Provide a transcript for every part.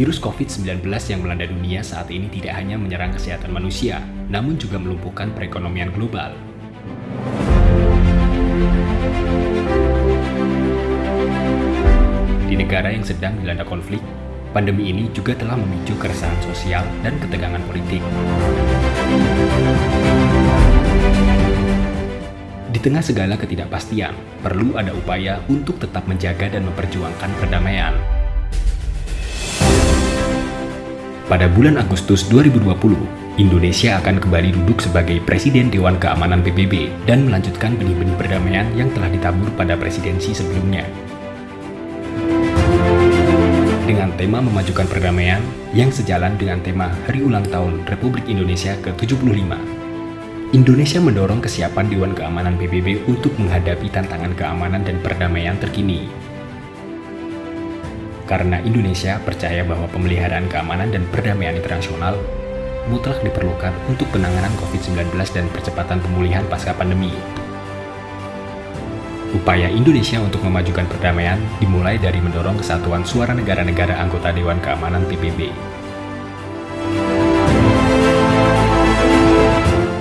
Virus COVID-19 yang melanda dunia saat ini tidak hanya menyerang kesehatan manusia, namun juga melumpuhkan perekonomian global. Di negara yang sedang dilanda konflik, pandemi ini juga telah memicu keresahan sosial dan ketegangan politik. Di tengah segala ketidakpastian, perlu ada upaya untuk tetap menjaga dan memperjuangkan perdamaian. Pada bulan Agustus 2020, Indonesia akan kembali duduk sebagai Presiden Dewan Keamanan PBB dan melanjutkan benih-benih perdamaian yang telah ditabur pada presidensi sebelumnya. Dengan tema memajukan perdamaian yang sejalan dengan tema Hari Ulang Tahun Republik Indonesia ke-75, Indonesia mendorong kesiapan Dewan Keamanan PBB untuk menghadapi tantangan keamanan dan perdamaian terkini karena Indonesia percaya bahwa pemeliharaan keamanan dan perdamaian internasional mutlak diperlukan untuk penanganan COVID-19 dan percepatan pemulihan pasca pandemi. Upaya Indonesia untuk memajukan perdamaian dimulai dari mendorong kesatuan suara negara-negara anggota Dewan Keamanan PBB.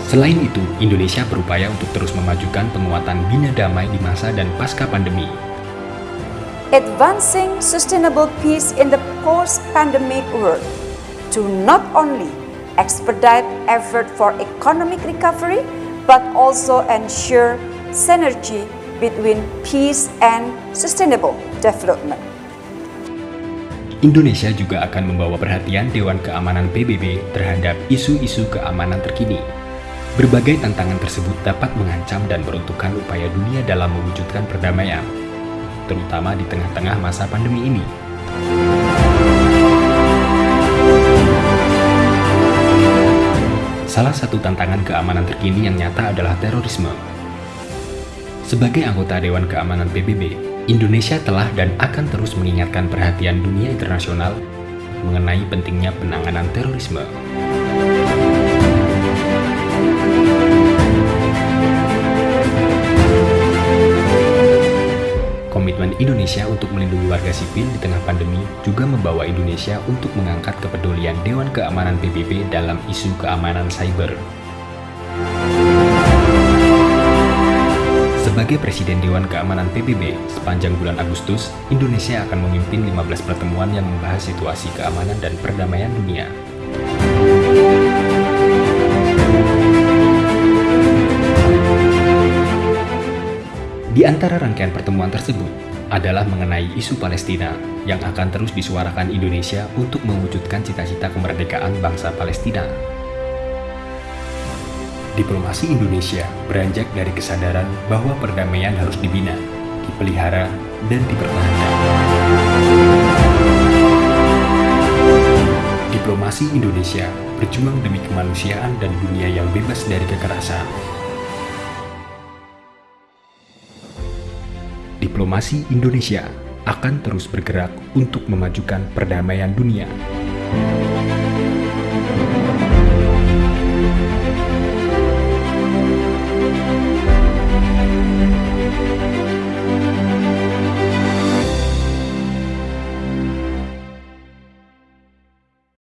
Selain itu, Indonesia berupaya untuk terus memajukan penguatan bina damai di masa dan pasca pandemi advancing sustainable peace in the post-pandemic world to not only expedite effort for economic recovery, but also ensure synergy between peace and sustainable development. Indonesia juga akan membawa perhatian Dewan Keamanan PBB terhadap isu-isu keamanan terkini. Berbagai tantangan tersebut dapat mengancam dan meruntuhkan upaya dunia dalam mewujudkan perdamaian, terutama di tengah-tengah masa pandemi ini. Salah satu tantangan keamanan terkini yang nyata adalah terorisme. Sebagai anggota Dewan Keamanan PBB, Indonesia telah dan akan terus mengingatkan perhatian dunia internasional mengenai pentingnya penanganan terorisme. Indonesia untuk melindungi warga sipil di tengah pandemi juga membawa Indonesia untuk mengangkat kepedulian Dewan Keamanan PBB dalam isu keamanan cyber. Sebagai Presiden Dewan Keamanan PBB, sepanjang bulan Agustus, Indonesia akan memimpin 15 pertemuan yang membahas situasi keamanan dan perdamaian dunia. Di antara rangkaian pertemuan tersebut adalah mengenai isu Palestina yang akan terus disuarakan Indonesia untuk mewujudkan cita-cita kemerdekaan bangsa Palestina. Diplomasi Indonesia beranjak dari kesadaran bahwa perdamaian harus dibina, dipelihara, dan dipertahankan. Diplomasi Indonesia berjuang demi kemanusiaan dan dunia yang bebas dari kekerasan, diplomasi Indonesia akan terus bergerak untuk memajukan perdamaian dunia.